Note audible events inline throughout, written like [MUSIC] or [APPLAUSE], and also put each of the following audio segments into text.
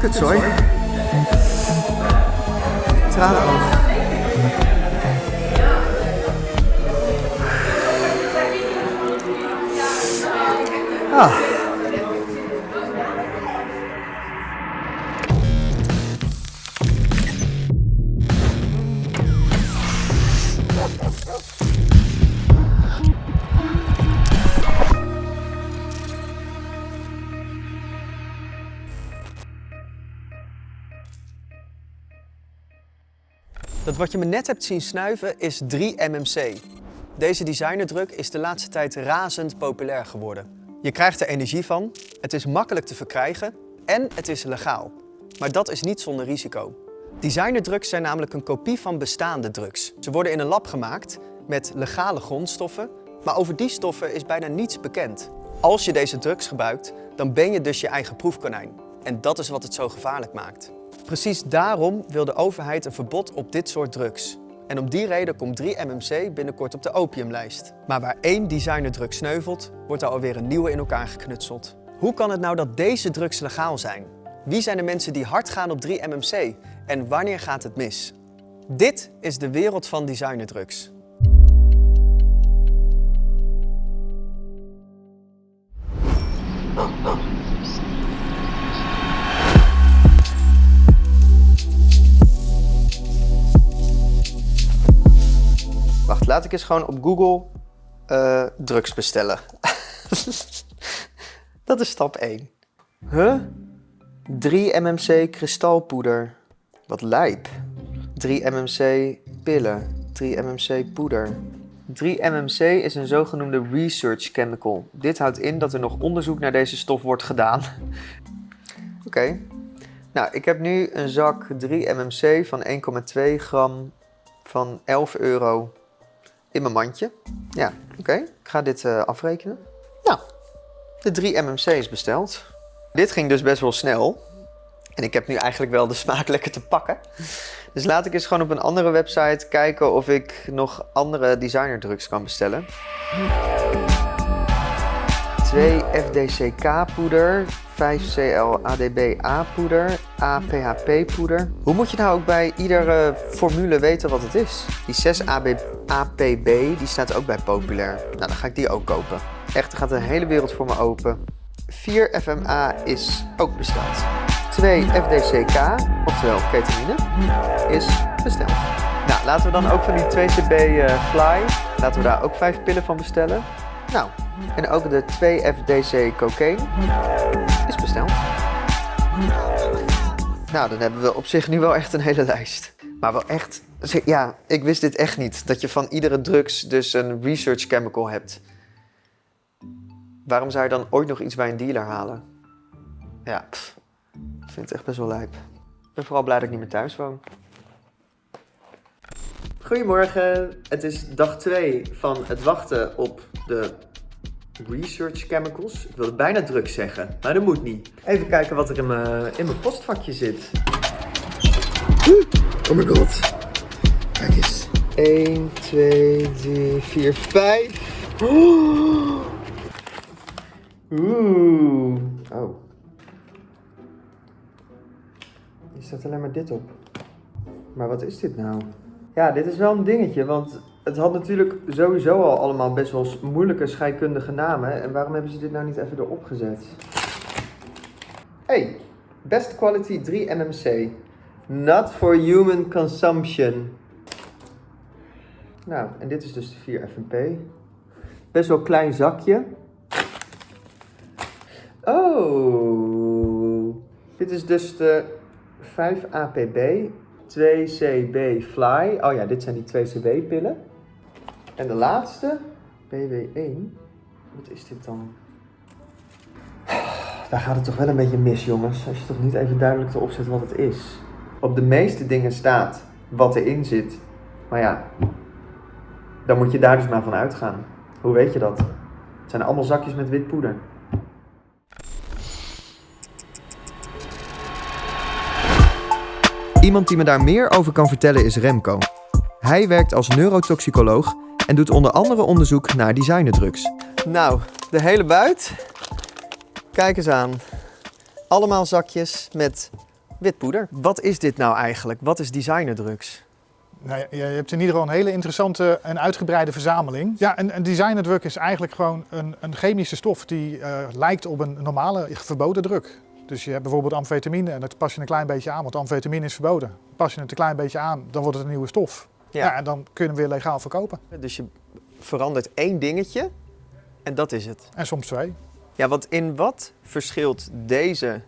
Kutzooi. Tranen af. Ah. Wat je me net hebt zien snuiven is 3-MMC. Deze designerdruk is de laatste tijd razend populair geworden. Je krijgt er energie van, het is makkelijk te verkrijgen en het is legaal. Maar dat is niet zonder risico. Designerdrugs zijn namelijk een kopie van bestaande drugs. Ze worden in een lab gemaakt met legale grondstoffen, maar over die stoffen is bijna niets bekend. Als je deze drugs gebruikt, dan ben je dus je eigen proefkonijn. En dat is wat het zo gevaarlijk maakt. Precies daarom wil de overheid een verbod op dit soort drugs. En om die reden komt 3-MMC binnenkort op de opiumlijst. Maar waar één designerdrug sneuvelt, wordt er alweer een nieuwe in elkaar geknutseld. Hoe kan het nou dat deze drugs legaal zijn? Wie zijn de mensen die hard gaan op 3-MMC? En wanneer gaat het mis? Dit is de wereld van designerdrugs. Laat ik eens gewoon op Google eh, drugs bestellen. [LAUGHS] Dat is stap 1. Huh? 3 mmc kristalpoeder. Wat lijp. 3 mmc pillen. 3 mmc poeder. 3 mmc is een zogenoemde research chemical. Dit houdt in dat er nog onderzoek naar deze stof wordt gedaan. [LAUGHS] Oké. Nou, ik heb nu een zak 3 mmc van 1,2 gram van 11 euro in mijn mandje. Ja, oké. Ik ga dit uh, afrekenen. Nou, de 3 MMC is besteld. Dit ging dus best wel snel. En ik heb nu eigenlijk wel de smaak [LAUGHS] lekker te pakken. Dus laat ik eens gewoon op een andere website kijken of ik nog andere designerdrugs kan bestellen. 2 FDCK poeder, 5CL ADBA poeder, APHP poeder. Hoe moet je nou ook bij iedere formule weten wat het is? Die 6 AB, APB die staat ook bij populair. Nou, dan ga ik die ook kopen. Echt, er gaat een hele wereld voor me open. 4 FMA is ook besteld. 2 FDCK, oftewel ketamine, is besteld. Nou, laten we dan ook van die 2CB uh, eh, Fly, laten we daar ook 5 pillen van bestellen. Nou, en ook de 2FDC cocaine is besteld. Nou, dan hebben we op zich nu wel echt een hele lijst. Maar wel echt, ja, ik wist dit echt niet. Dat je van iedere drugs dus een research chemical hebt. Waarom zou je dan ooit nog iets bij een dealer halen? Ja, ik vind het echt best wel lijp. Ik ben vooral blij dat ik niet meer thuis woon. Goedemorgen, het is dag 2 van het wachten op de research chemicals. Ik wilde bijna druk zeggen, maar dat moet niet. Even kijken wat er in mijn, in mijn postvakje zit. Oh my god. Kijk eens. 1, 2, 3, 4, 5. Oeh. Oh. Hier staat alleen maar dit op. Maar wat is dit nou? Ja, dit is wel een dingetje, want het had natuurlijk sowieso al allemaal best wel moeilijke scheikundige namen. En waarom hebben ze dit nou niet even erop gezet? Hey, best quality 3 NMC. Not for human consumption. Nou, en dit is dus de 4 FNP. Best wel klein zakje. Oh, dit is dus de 5 APB. 2CB Fly. Oh ja, dit zijn die 2CB pillen. En de laatste, BW1. Wat is dit dan? Daar gaat het toch wel een beetje mis, jongens. Als je toch niet even duidelijk erop zet wat het is. Op de meeste dingen staat wat erin zit. Maar ja, dan moet je daar dus maar van uitgaan. Hoe weet je dat? Het zijn allemaal zakjes met wit poeder. Iemand die me daar meer over kan vertellen is Remco. Hij werkt als neurotoxicoloog en doet onder andere onderzoek naar designerdrugs. Nou, de hele buit. Kijk eens aan. Allemaal zakjes met Wit poeder. Wat is dit nou eigenlijk? Wat is designerdrugs? Nou, je hebt in ieder geval een hele interessante en uitgebreide verzameling. Ja, een, een designerdruk is eigenlijk gewoon een, een chemische stof die uh, lijkt op een normale verboden druk. Dus je hebt bijvoorbeeld amfetamine en dat pas je een klein beetje aan, want amfetamine is verboden. Pas je het een klein beetje aan, dan wordt het een nieuwe stof. Ja. ja en dan kun je hem weer legaal verkopen. Dus je verandert één dingetje en dat is het. En soms twee. Ja, want in wat verschilt deze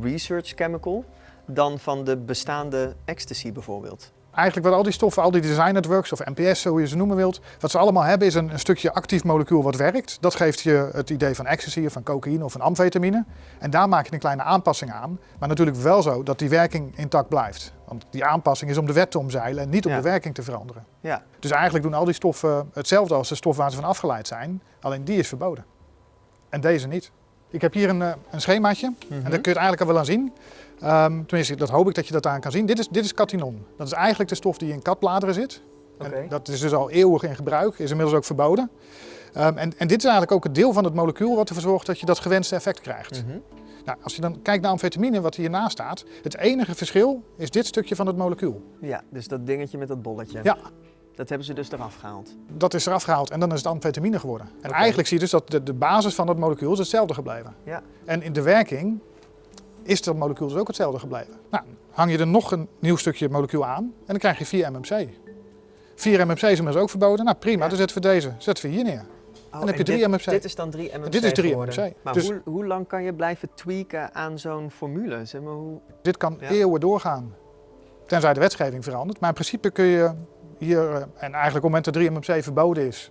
research chemical dan van de bestaande ecstasy bijvoorbeeld? Eigenlijk wat al die stoffen, al die design networks of NPS, hoe je ze noemen wilt, wat ze allemaal hebben is een, een, stukje actief molecuul wat werkt. Dat geeft je het idee van ecstasy of van cocaïne of van amfetamine. En daar maak je een kleine aanpassing aan. Maar natuurlijk wel zo dat die werking intact blijft. Want die aanpassing is om de wet te omzeilen en niet om de werking te veranderen. Ja. Dus eigenlijk doen al die stoffen hetzelfde als de stof waar ze van afgeleid zijn. Alleen die is verboden. En deze niet. Ik heb hier een, eh, een schemaatje en daar kun je het eigenlijk al wel aan zien. Um, tenminste, dat hoop ik dat je dat aan kan zien. Dit is, dit is catinon. Dat is eigenlijk de stof die in katbladeren zit. En dat is dus al eeuwig in gebruik, is inmiddels ook verboden. Um, en, en, dit is eigenlijk ook het deel van het molecuul wat ervoor zorgt dat je dat gewenste effect krijgt. Mhm. nou, als je dan kijkt naar amfetamine, wat hiernaast staat, het enige verschil is dit stukje van het molecuul. Ja, dus dat dingetje met dat bolletje. Ja. Dat hebben ze dus eraf gehaald? Dat is eraf gehaald en dan is het amfetamine geworden. En eigenlijk zie je dus dat de, de basis van dat molecuul is hetzelfde gebleven. Ja. En in de werking is dat molecuul dus ook hetzelfde gebleven. Nou, hang je er nog een nieuw stukje molecuul aan en dan krijg je 4 MMC. 4 MMC is inmiddels ook verboden. Nou prima, dan zetten we deze zetten we hier neer. Oh, dan heb je 3 dit, MMC. Dit is dan 3 MMC Dit is 3 MMC. Maar dus, hoe, hoe, lang kan je blijven tweaken aan zo'n formule? Zeg maar, hoe... Dit kan eeuwen doorgaan, tenzij de wetgeving verandert. Maar in principe kun je hier, eh, en eigenlijk op het moment dat 3 MMC verboden is,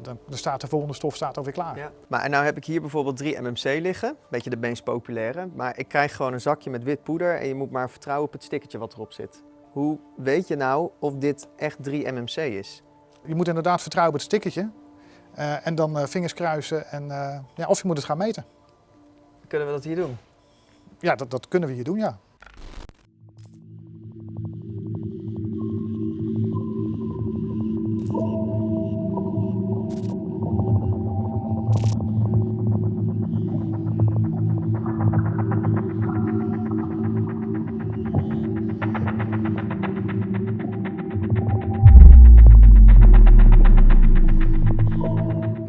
dan, dan, staat de volgende stof staat alweer klaar. Ja. Maar en nou heb ik hier bijvoorbeeld 3 MMC liggen, een beetje de meest populaire. Maar ik krijg gewoon een zakje met wit poeder en je moet maar vertrouwen op het stickertje wat erop zit. Hoe weet je nou of dit echt 3 MMC is? Je moet inderdaad vertrouwen op het stickertje. Uh, en dan uh, vingers kruisen en uh, ja, of je moet het gaan meten. Kunnen we dat hier doen? Ja, dat, dat kunnen we hier doen, ja.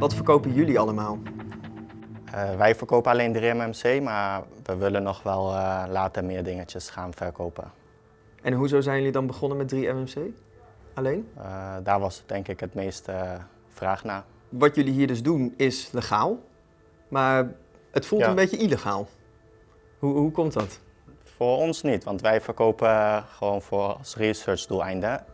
Wat verkopen jullie allemaal? Uh, wij verkopen alleen 3MMC, maar we willen nog wel uh, later meer dingetjes gaan verkopen. En hoezo zijn jullie dan begonnen met 3MMC? Alleen? Uh, daar was denk ik het meeste vraag naar. Wat jullie hier dus doen is legaal, maar het voelt een beetje illegaal. Hoe, hoe komt dat? Voor ons niet, want wij verkopen gewoon voor als research doeleinden.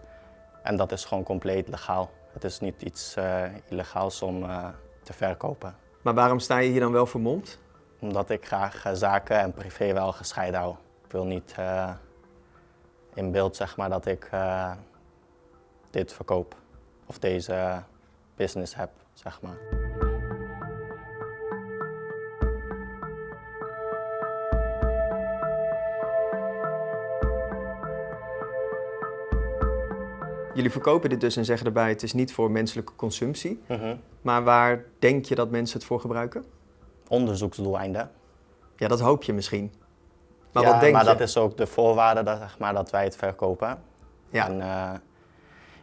En dat is gewoon compleet legaal. Het is niet iets uh, illegaals om uh, te verkopen. Maar waarom sta je hier dan wel vermomd? Omdat ik graag uh, zaken en privé wel gescheiden hou. Ik wil niet in beeld zeg maar, dat ik dit verkoop of deze business heb. Zeg maar. Jullie verkopen dit dus en zeggen erbij, het is niet voor menselijke consumptie. Mhm. Maar waar denk je dat mensen het voor gebruiken? Onderzoeksdoeleinden. Ja, dat hoop je misschien. Maar ja, wat denk maar dat is ook de voorwaarde dat, zeg maar, dat wij het verkopen. Ja. En uh,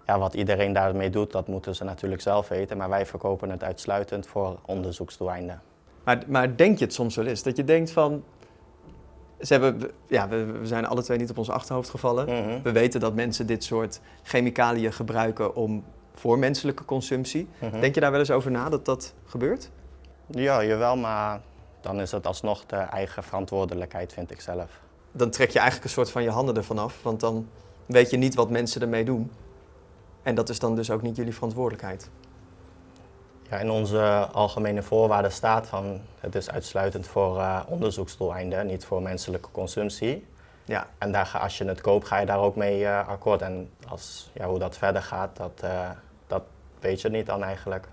ja, wat iedereen daarmee doet, dat moeten ze natuurlijk zelf weten. Maar wij verkopen het uitsluitend voor onderzoeksdoeleinden. Maar, maar denk je het soms wel eens? Dat je denkt van, ze hebben, ja, we, we, zijn alle twee niet op ons achterhoofd gevallen. Mhm. We weten dat mensen dit soort chemicaliën gebruiken om, voor menselijke consumptie. Mhm. Denk je daar wel eens over na dat dat gebeurt? Ja, jawel, maar dan is het alsnog de eigen verantwoordelijkheid, vind ik zelf. Dan trek je eigenlijk een soort van je handen ervan af, want dan weet je niet wat mensen ermee doen. En dat is dan dus ook niet jullie verantwoordelijkheid. Ja, in onze algemene voorwaarden staat van het is uitsluitend voor uh, onderzoeksdoeleinden, niet voor menselijke consumptie. Ja. En daar ga, als je het koopt, ga je daar ook mee uh, akkoord. En als, ja, hoe dat verder gaat, dat, uh, dat weet je niet dan eigenlijk.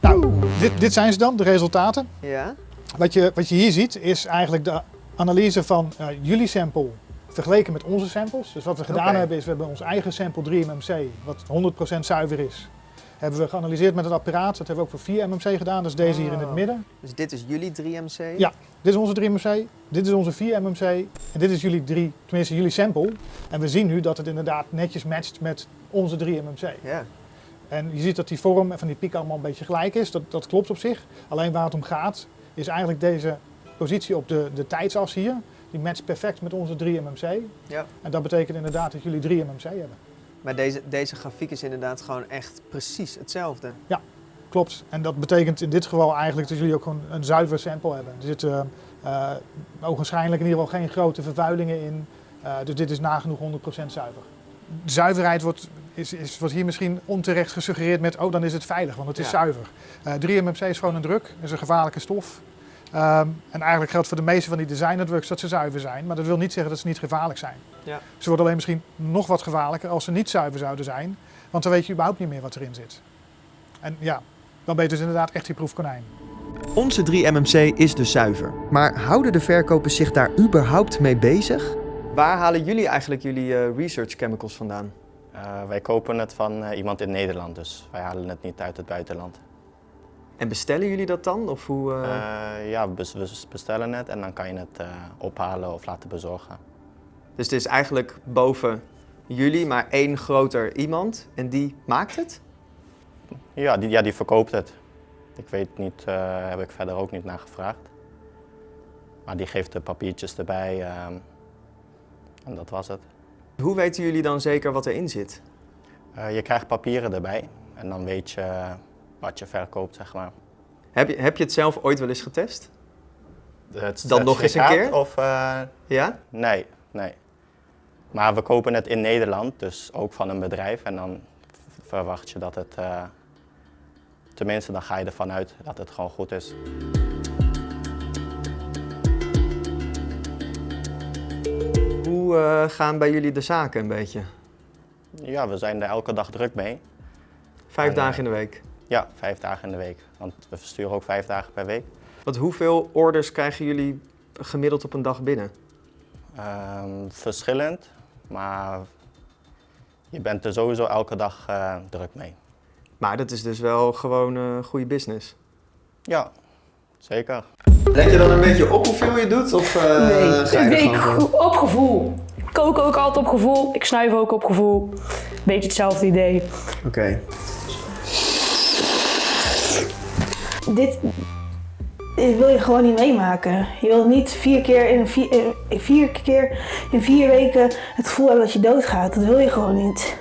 Nou, dit, dit zijn ze dan, de resultaten. Ja. Wat je, wat je hier ziet is eigenlijk de analyse van uh, jullie sample vergeleken met onze samples. Dus wat we gedaan hebben is, we hebben ons eigen sample 3MMC, wat 100% zuiver is. Hebben we geanalyseerd met het apparaat. Dat hebben we ook voor 4MMC gedaan, dat is deze hier in het Oh. midden. Dus dit is jullie 3MC? Ja. Dit is onze 3MMC, dit is onze 4MMC en dit is jullie 3, tenminste jullie sample. En we zien nu dat het inderdaad netjes matcht met onze 3MMC. Ja. En je ziet dat die vorm van die piek allemaal een beetje gelijk is. Dat, dat klopt op zich. Alleen waar het om gaat, is eigenlijk deze positie op de, de tijdsas hier. Die matcht perfect met onze 3MMC. ja. En dat betekent inderdaad dat jullie 3MMC hebben. Maar deze, deze grafiek is inderdaad gewoon echt precies hetzelfde. Klopt. En dat betekent in dit geval eigenlijk dat jullie ook gewoon een zuiver sample hebben. Er zitten eh ogenschijnlijk in ieder geval geen grote vervuilingen in. Eh, dus dit is nagenoeg 100% zuiver. Zuiverheid wordt, is, is, wordt hier misschien onterecht gesuggereerd met, oh dan is het veilig, want het is Ja. zuiver. Eh 3MMC is gewoon een druk, is een gevaarlijke stof. Ehm, en eigenlijk geldt voor de meeste van die design networks dat ze zuiver zijn, maar dat wil niet zeggen dat ze niet gevaarlijk zijn. Ja. Ze worden alleen misschien nog wat gevaarlijker als ze niet zuiver zouden zijn, want dan weet je überhaupt niet meer wat erin zit. En ja, dan ben je dus inderdaad echt die proefkonijn. Onze 3MMC is dus zuiver. Maar houden de verkopers zich daar überhaupt mee bezig? Waar halen jullie eigenlijk jullie eh, research chemicals vandaan? Eh, wij kopen het van eh, iemand in Nederland, dus wij halen het niet uit het buitenland. En bestellen jullie dat dan? Of hoe, eh, ja, we bes- we bestellen het en dan kan je het ophalen of laten bezorgen. Dus het is eigenlijk boven jullie maar één groter iemand en die maakt het? Ja, die, ja, die verkoopt het. Ik weet niet, heb ik verder ook niet naar gevraagd. Maar die geeft de papiertjes erbij ehm, en dat was het. Hoe weten jullie dan zeker wat erin zit? Eh, je krijgt papieren erbij en dan weet je wat je verkoopt, zeg maar. Heb je, heb je het zelf ooit wel eens getest? Het Dan nog eens een keer? Of, eh, Ja? nee, nee. Maar we kopen het in Nederland, dus ook van een bedrijf. En dan verwacht je dat het, eh, tenminste dan ga je ervan uit dat het gewoon goed is. Hoe eh, gaan bij jullie de zaken een beetje? Ja, we zijn er elke dag druk mee. Vijf En, dagen eh, in de week. Ja, vijf dagen in de week. Want we versturen ook vijf dagen per week. Want hoeveel orders krijgen jullie gemiddeld op een dag binnen? Ehm, verschillend, maar je bent er sowieso elke dag eh, druk mee. Maar dat is dus wel gewoon eh goede business. Ja, zeker. Let je dan een beetje op hoeveel je doet? Of eh, nee, ga je ik op gevoel. Ik kook ook altijd op gevoel. Ik snuif ook op gevoel. Beetje hetzelfde idee. Oké. Dit, dit wil je gewoon niet meemaken. Je wilt niet vier keer in vier, in vier keer in vier weken het gevoel hebben dat je doodgaat. Dat wil je gewoon niet.